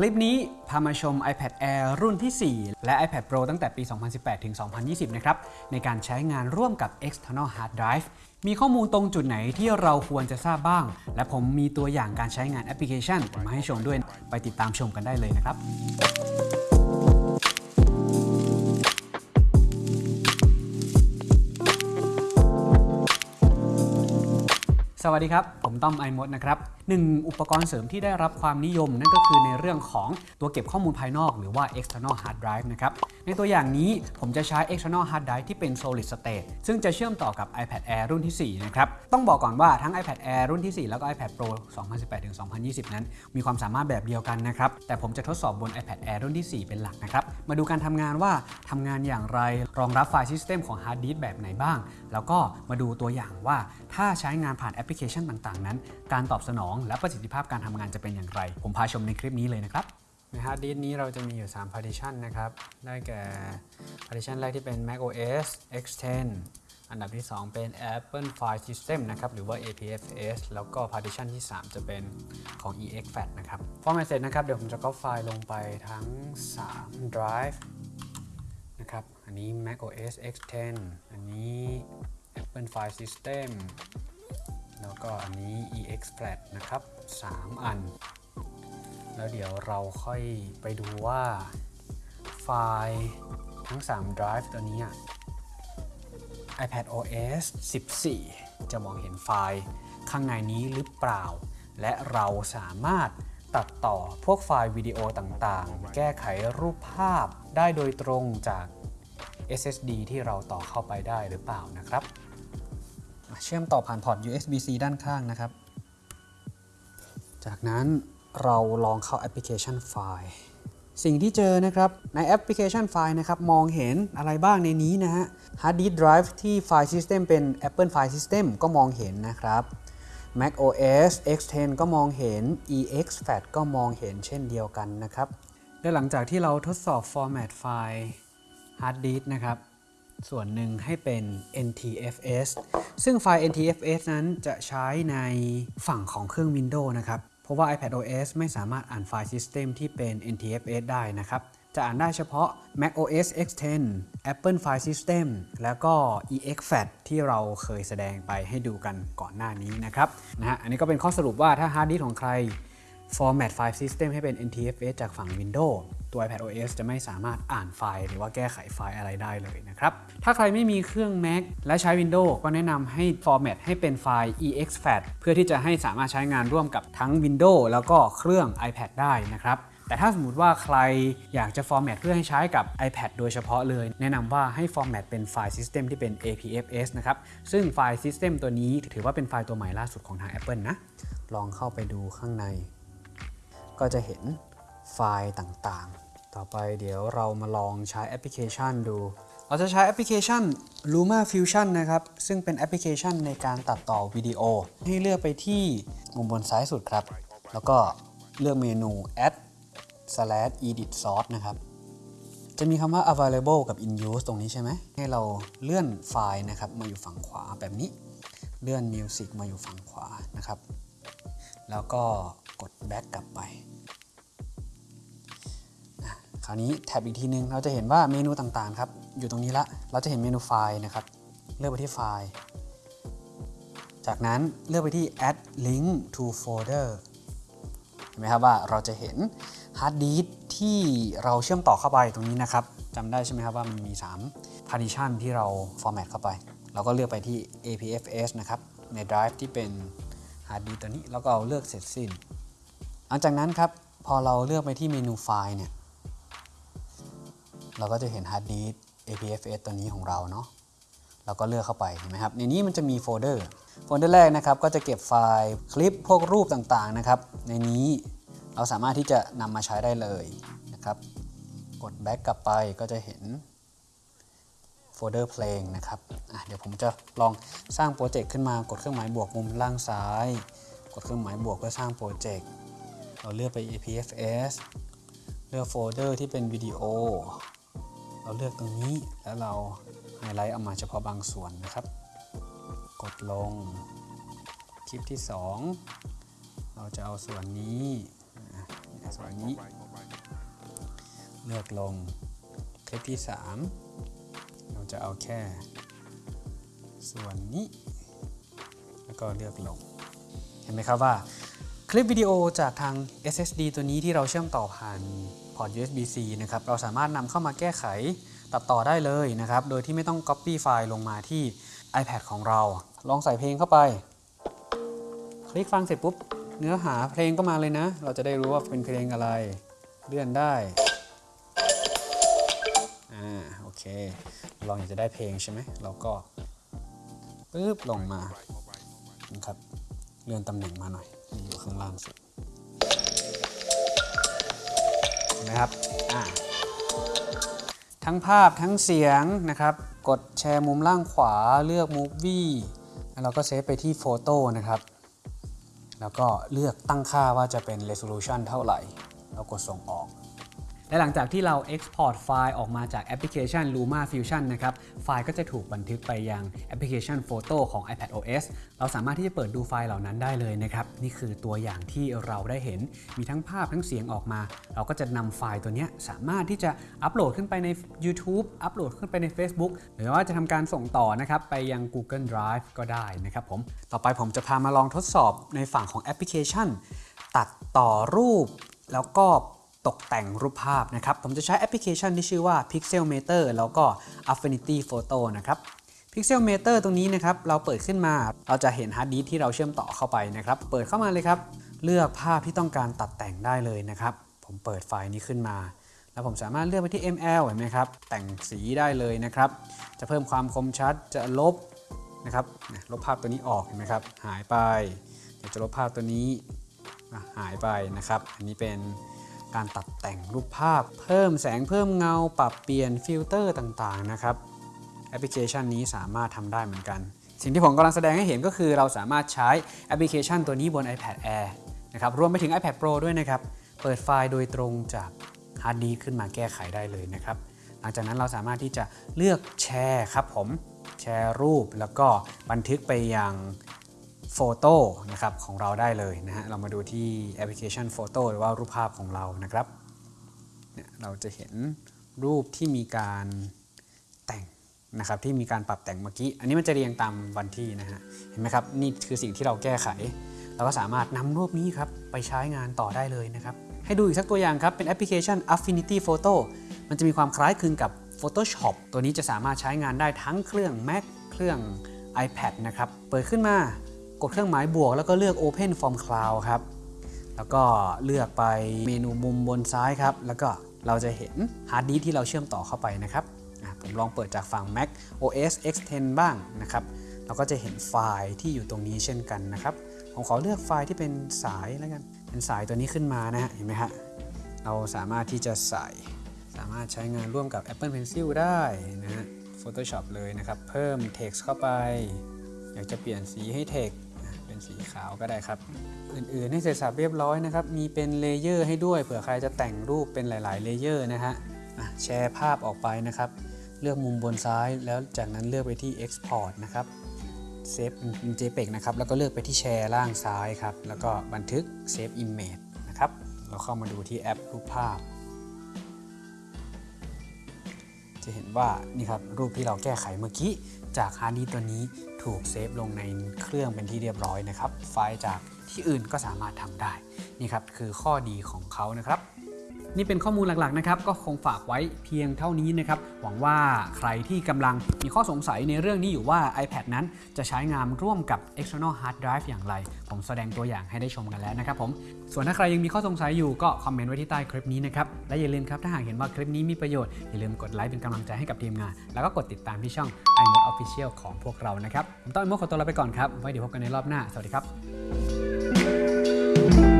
คลิปนี้พามาชม iPad Air รุ่นที่ 4 และ iPad Pro ตั้งแต่ปี 2018 ถึง 2020 นะครับ ในการใช้งานร่วมกับ external hard drive มีข้อมูลตรงจุดไหนที่เราควรจะทราบบ้าง และผมมีตัวอย่างการใช้งานแอปพลิเคชัน มาให้ชมด้วย ไปติดตามชมกันได้เลยนะครับสวัสดีครับ ผมต้อมไอมดนะครับหนึ่งอุปกรณ์เสริมที่ได้รับความนิยม นั่นก็คือในเรื่องของตัวเก็บข้อมูลภายนอก หรือว่า external hard drive นะครับ ในตัวอย่างนี้ผมจะใช้ external hard drive ที่เป็น solid state ซึ่งจะเชื่อมต่อกับ iPad Air รุ่นที่ 4 นะครับ ต้องบอกก่อนว่าทั้ง iPad Air รุ่นที่ 4 แล้วก็ iPad Pro 2018-2020 นั้น มีความสามารถแบบเดียวกันนะครับ แต่ผมจะทดสอบบน iPad Air รุ่นที่ 4 เป็นหลักนะครับ มาดูการทำงานว่าทำงานอย่างไร รองรับไฟล์ system ของ hard disk แบบไหนบ้าง แล้วก็มาดูตัวอย่างว่าถ้าใช้งานผ่านแอปพลิเคชันต่างๆนั้นการตอบสนองและประสิทธิภาพการทำงานจะเป็นอย่างไร ผมพาชมในคลิปนี้เลยนะครับในฮาร์ดดิสก์นี้เราจะมีอยู่ 3 partition นะครับ ได้แก่ partition แรกที่เป็น Mac OS X10 อันดับที่ 2 เป็น Apple File System นะครับ หรือว่า APFS แล้วก็ partition ที่ 3 จะเป็นของ exFAT นะครับ format เสร็จนะครับ เดี๋ยวผมจะก็ไฟล์ลงไปทั้ง 3 drive นะครับ อันนี้ Mac OS X10 อันนี้ Apple File System แล้วก็อันนี้ EXFAT นะครับ 3 อัน แล้วเดี๋ยวเราค่อยไปดูว่าไฟล์ทั้ง 3 drive ตัวนี้ iPad OS 14 จะมองเห็นไฟล์ข้างในนี้หรือเปล่า และเราสามารถตัดต่อพวกไฟล์วิดีโอต่างๆ แก้ไขรูปภาพได้โดยตรงจาก SSD ที่เราต่อเข้าไปได้หรือเปล่านะครับ เชื่อมต่อผ่านพอร์ต USB-C ด้านข้างนะครับ จากนั้นเราลองเข้าแอปพลิเคชันไฟล์สิ่งที่เจอนะครับในแอปพลิเคชันไฟล์นะครับ มองเห็นอะไรบ้างในนี้นะฮะ Hard Disk Drive ที่ไฟล์ system เป็น Apple File System ก็มองเห็นนะครับ Mac OS X10 ก็มองเห็น EXFAT ก็มองเห็นเช่นเดียวกันนะครับและหลังจากที่เราทดสอบ Format ไฟล์ Hard Disk นะครับ ส่วนหนึ่งให้เป็น NTFS ซึ่งไฟล์ NTFS นั้นจะใช้ในฝั่งของเครื่อง Windows นะครับ เพราะว่า iPad OS ไม่สามารถอ่านไฟล์ System ที่เป็น NTFS ได้นะครับ จะอ่านได้เฉพาะ Mac OS X10 Apple File System แล้วก็ EXFAT ที่เราเคยแสดงไปให้ดูกันก่อนหน้านี้นะครับนะฮะอันนี้ก็เป็นข้อสรุปว่าถ้า Hard Disk ของใคร Format File System ให้เป็น NTFS จากฝั่ง Windows ตัว iPad OS จะไม่สามารถอ่านไฟล์ หรือว่าแก้ไขไฟล์อะไรได้เลยนะครับ ถ้าใครไม่มีเครื่อง Mac และใช้ Windows ก็แนะนำให้ Format ให้เป็นไฟล์ EXFAT เพื่อที่จะให้สามารถใช้งานร่วมกับทั้ง Windows แล้วก็เครื่อง iPad ได้นะครับแต่ถ้าสมมติว่าใครอยากจะ format เพื่อให้ใช้กับ iPad โดยเฉพาะเลย แนะนำว่าให้ format เป็นไฟล์ system ที่เป็น APFS นะครับ ซึ่งไฟล์ system ตัวนี้ถือว่าเป็นไฟล์ตัวใหม่ล่าสุดของทาง Apple นะ ลองเข้าไปดูข้างใน ก็จะเห็นไฟล์ต่างๆ ต่อไปเดี๋ยวเรามาลองใช้แอปพลิเคชันดู เราจะใช้แอปพลิเคชัน LumaFusion นะครับ ซึ่งเป็นแอปพลิเคชันในการตัดต่อวิดีโอ ให้เลือกไปที่มุมบนซ้ายสุดครับ แล้วก็เลือกเมนู add slash edit source นะครับ จะมีคำว่า available กับ in use ตรงนี้ใช่ไหม ให้เราเลื่อนไฟล์นะครับมาอยู่ฝั่งขวาแบบนี้ เลื่อน music มาอยู่ฝั่งขวานะครับ แล้วก็กด back กลับไปนะคราวนี้แท็บอีกทีนึง เราจะเห็นว่าเมนูต่างๆครับ อยู่ตรงนี้ละ เราจะเห็นเมนูไฟล์นะครับ เลือกไปที่ไฟล์ จากนั้นเลือกไปที่ add link to folder เห็นไหมครับว่าเราจะเห็นฮาร์ดดิสก์ที่เราเชื่อมต่อเข้าไปตรงนี้นะครับจำได้ใช่ไหมครับว่ามันมี 3 partition ที่เรา format เข้าไป เราก็เลือกไปที่ APFS นะครับ ใน drive ที่เป็น ฮาร์ดดิสก์ตัวนี้แล้วก็เอาเลือกเสร็จสิ้น หลังจากนั้นครับพอเราเลือกไปที่เมนูไฟล์เนี่ยเราก็จะเห็นฮาร์ดดิสก์ APFS ตัวนี้ของเราเนาะเราก็เลือกเข้าไปเห็นไหมครับในนี้มันจะมีโฟลเดอร์โฟลเดอร์แรกนะครับก็จะเก็บไฟล์คลิปพวกรูปต่างๆนะครับ ในนี้เราสามารถที่จะนำมาใช้ได้เลยนะครับ กด back กลับไปก็จะเห็น โฟลเดอร์เพลงนะครับเดี๋ยวผมจะลองสร้างโปรเจกต์ขึ้นมากดเครื่องหมายบวกมุมล่างซ้าย กดเครื่องหมายบวกเพื่อสร้างโปรเจกต์เราเลือกไป APFS เลือกโฟลเดอร์ที่เป็นวิดีโอ เราเลือกตรงนี้แล้วเราไฮไลท์เอามาเฉพาะบางส่วนนะครับ กดลงคลิปที่ 2 เราจะเอาส่วนนี้ส่วนนี้ เลือกลงคลิปที่ 3 จะเอาแค่ ส่วนนี้ แล้วก็เลือกลง เห็นไหมครับว่าคลิปวิดีโอจากทาง SSD ตัวนี้ที่เราเชื่อมต่อผ่านพอร์ต USB-C นะครับ เราสามารถนำเข้ามาแก้ไขตัดต่อได้เลยนะครับ โดยที่ไม่ต้อง Copy ไฟล์ลงมาที่ iPad ของเรา ลองใส่เพลงเข้าไป คลิกฟังเสร็จปุ๊บ เนื้อหาเพลงก็มาเลยนะ เราจะได้รู้ว่าเป็นเพลงอะไร เลื่อนได้ อ่า โอเค ลองอยากจะได้เพลงใช่ไหมเราก็ปึ๊บลงมานะครับเลื่อนตำแหน่งมาหน่อยอยู่ข้างล่างสุดนะครับอ่าทั้งภาพทั้งเสียงนะครับ กดแชร์มุมล่างขวาเลือก Movie แล้วเราก็เซฟไปที่โฟโต้นะครับแล้วก็เลือกตั้งค่าว่าจะเป็น resolution เท่าไหร่ แล้วกดส่งออก และหลังจากที่เรา Export ไฟล์ออกมาจากแอปพลิเคชัน Luma Fusion นะครับ ไฟล์ก็จะถูกบันทึกไปยังแอปพลิเคชัน Photo ของ iPad OS เราสามารถที่จะเปิดดูไฟล์เหล่านั้นได้เลยนะครับ นี่คือตัวอย่างที่เราได้เห็น มีทั้งภาพทั้งเสียงออกมา เราก็จะนำไฟล์ตัวนี้สามารถที่จะอัปโหลดขึ้นไปใน YouTube อัปโหลดขึ้นไปใน Facebook หรือว่าจะทำการส่งต่อนะครับไปยัง Google Drive ก็ได้นะครับผม ต่อไปผมจะพามาลองทดสอบในฝั่งของแอปพลิเคชัน ตัดต่อรูปแล้วก็ ตกแต่งรูปภาพนะครับ ผมจะใช้แอปพลิเคชันที่ชื่อว่า Pixelmator แล้วก็ Affinity Photo นะครับ Pixelmator ตรงนี้นะครับ เราเปิดขึ้นมา เราจะเห็นฮาร์ดดิสก์ที่เราเชื่อมต่อเข้าไปนะครับ เปิดเข้ามาเลยครับ เลือกภาพที่ต้องการตัดแต่งได้เลยนะครับ ผมเปิดไฟล์นี้ขึ้นมา แล้วผมสามารถเลือกไปที่ ML เห็นไหมครับ แต่งสีได้เลยนะครับ จะเพิ่มความคมชัด จะลบนะครับ ลบภาพตัวนี้ออกเห็นไหมครับ หายไป เดี๋ยวจะลบภาพตัวนี้หายไปนะครับ อันนี้เป็น การตัดแต่งรูปภาพ เพิ่มแสงเพิ่มเงา ปรับเปลี่ยนฟิลเตอร์ต่างๆนะครับแอปพลิเคชันนี้สามารถทำได้เหมือนกัน สิ่งที่ผมกำลังแสดงให้เห็นก็คือเราสามารถใช้แอปพลิเคชันตัวนี้บน iPad Air นะครับรวมไปถึง iPad Pro ด้วยนะครับ เปิดไฟล์โดยตรงจากฮาร์ดดิสก์ขึ้นมาแก้ไขได้เลยนะครับ หลังจากนั้นเราสามารถที่จะเลือกแชร์ครับผมแชร์รูปแล้วก็บันทึกไปยัง Photoนะครับของเราได้เลยนะฮะ เรามาดูที่แอปพลิเคชันโฟโต้หรือว่ารูปภาพของเรานะครับเนี่ยเราจะเห็นรูปที่มีการแต่งนะครับที่มีการปรับแต่งเมื่อกี้ อันนี้มันจะเรียงตามวันที่นะฮะ เห็นไหมครับ นี่คือสิ่งที่เราแก้ไข เราก็สามารถนำรูปนี้ครับไปใช้งานต่อได้เลยนะครับ ให้ดูอีกสักตัวอย่างครับ เป็นแอปพลิเคชัน Affinity Photo มันจะมีความคล้ายคลึงกับ Photoshop ตัวนี้จะสามารถใช้งานได้ทั้งเครื่อง Mac เครื่อง iPad นะครับ เปิดขึ้นมา กดเครื่องหมายบวกแล้วก็เลือก Open from Cloud ครับ แล้วก็เลือกไปเมนูมุมบนซ้ายครับ แล้วก็เราจะเห็นฮาร์ดดิสก์ที่เราเชื่อมต่อเข้าไปนะครับผมลองเปิดจากฝั่ง Mac OS X10 บ้างนะครับ เราก็จะเห็นไฟล์ที่อยู่ตรงนี้เช่นกันนะครับ ผมขอเลือกไฟล์ที่เป็นสายแล้วกัน เป็นสายตัวนี้ขึ้นมานะฮะ เห็นไหมฮะ เราสามารถที่จะใส่ สามารถใช้งานร่วมกับ Apple Pencil ได้นะฮะ Photoshop เลยนะครับ เพิ่ม text เข้าไป อยากจะเปลี่ยนสีให้ text เป็นสีขาวก็ได้ครับ อื่นๆให้เสร็จสับเรียบร้อยนะครับ มีเป็น layer ให้ด้วยเผื่อใครจะแต่งรูปเป็นหลาย ๆ layer นะฮะแชร์ภาพออกไปนะครับ เลือกมุมบนซ้ายแล้วจากนั้นเลือกไปที่ Export นะครับเซฟเป็น JPEG นะครับ แล้วก็เลือกไปที่แชร์ล่างซ้ายครับ แล้วก็บันทึก Save Image นะครับ เราเข้ามาดูที่แอปรูปภาพ จะเห็นว่านี่ครับรูปที่เราแก้ไขเมื่อกี้ จากฮาร์ดดิสก์ตัวนี้ถูกเซฟลงในเครื่องเป็นที่เรียบร้อยนะครับ ไฟล์จากที่อื่นก็สามารถทำได้ นี่ครับคือข้อดีของเขานะครับ นี่เป็นข้อมูลหลักๆนะครับก็คงฝากไว้เพียงเท่านี้นะครับหวังว่าใครที่กำลังมีข้อสงสัยในเรื่องนี้อยู่ว่า iPad นั้นจะใช้งานร่วมกับ external hard drive อย่างไร ผมแสดงตัวอย่างให้ได้ชมกันแล้วนะครับผมส่วนถ้าใครยังมีข้อสงสัยอยู่ก็คอมเมนต์ไว้ที่ใต้คลิปนี้นะครับและอย่าลืมครับถ้าหากเห็นว่าคลิปนี้มีประโยชน์อย่าลืมกดไลค์เป็นกำลังใจให้กับทีมงาน แล้วก็กดติดตามที่ช่อง iMode Official ของพวกเรานะครับผมต้อง iMode ขอตัวลาไปก่อนครับไว้เดี๋ยวพบกันในรอบหน้าสวัสดีครับ